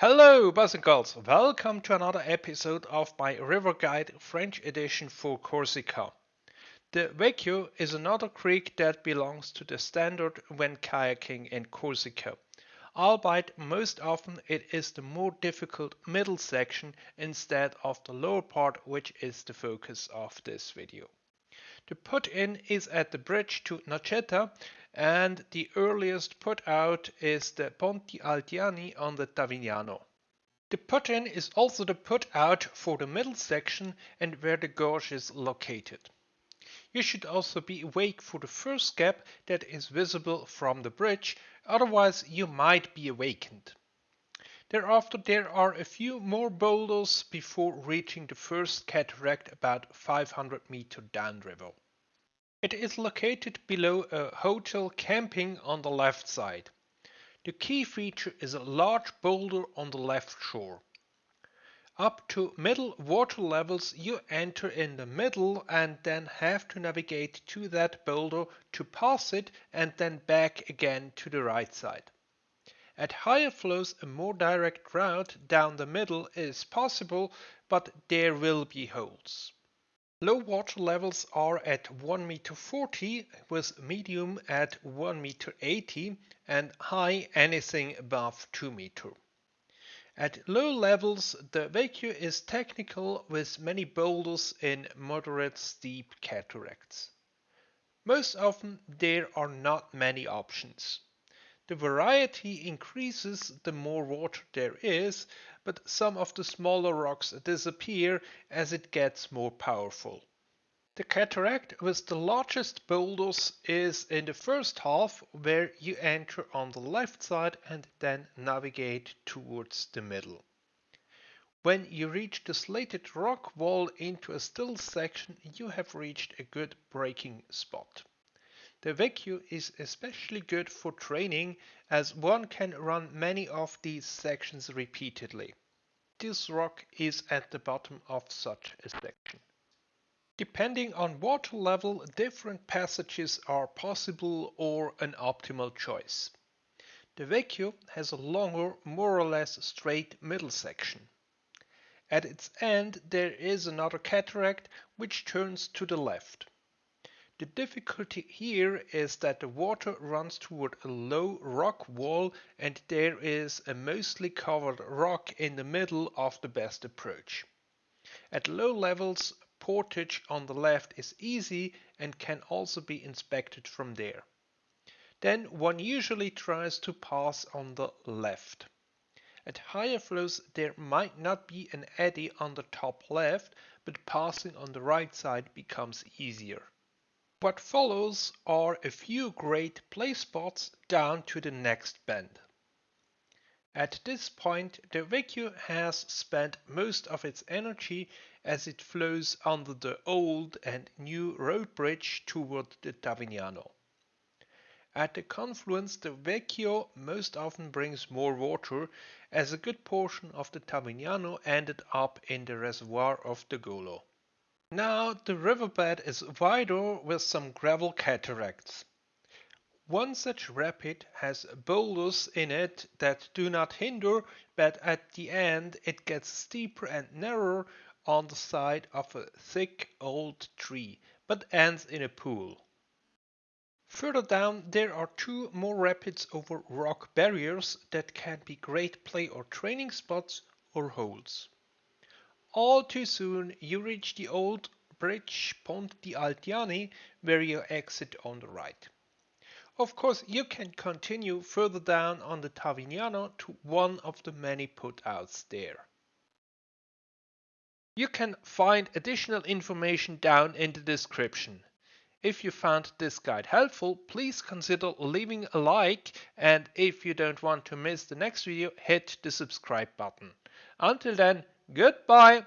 Hello, boys and girls. Welcome to another episode of my River Guide French edition for Corsica. The Vecchio is another creek that belongs to the standard when kayaking in Corsica. Albeit most often it is the more difficult middle section instead of the lower part which is the focus of this video. The put-in is at the bridge to Noceta and the earliest put out is the Ponti Altiani on the Tavignano. The put-in is also the put out for the middle section and where the gorge is located. You should also be awake for the first gap that is visible from the bridge, otherwise you might be awakened. Thereafter there are a few more boulders before reaching the first cataract about 500 meter downriver. It is located below a hotel camping on the left side. The key feature is a large boulder on the left shore. Up to middle water levels you enter in the middle and then have to navigate to that boulder to pass it and then back again to the right side. At higher flows a more direct route down the middle is possible but there will be holes. Low water levels are at 1 meter 40 with medium at 1 meter 80 and high anything above 2 meter. At low levels, the Vecchio is technical with many boulders in moderate steep cataracts. Most often there are not many options. The variety increases the more water there is, but some of the smaller rocks disappear as it gets more powerful. The cataract with the largest boulders is in the first half where you enter on the left side and then navigate towards the middle. When you reach the slated rock wall into a still section you have reached a good braking spot. The Vecchio is especially good for training as one can run many of these sections repeatedly. This rock is at the bottom of such a section. Depending on water level, different passages are possible or an optimal choice. The Vecchio has a longer, more or less straight middle section. At its end there is another cataract which turns to the left. The difficulty here is that the water runs toward a low rock wall and there is a mostly covered rock in the middle of the best approach. At low levels portage on the left is easy and can also be inspected from there. Then one usually tries to pass on the left. At higher flows there might not be an eddy on the top left, but passing on the right side becomes easier. What follows are a few great play spots down to the next bend. At this point the Vecchio has spent most of its energy as it flows under the old and new road bridge toward the Tavignano. At the confluence the Vecchio most often brings more water as a good portion of the Tavignano ended up in the reservoir of the Golo. Now the riverbed is wider with some gravel cataracts. One such rapid has boulders in it that do not hinder, but at the end it gets steeper and narrower on the side of a thick old tree, but ends in a pool. Further down there are two more rapids over rock barriers that can be great play or training spots or holes. All too soon you reach the old bridge Ponti Altiani where you exit on the right. Of course, you can continue further down on the Tavignano to one of the many putouts there. You can find additional information down in the description. If you found this guide helpful, please consider leaving a like and if you don't want to miss the next video, hit the subscribe button. Until then, goodbye!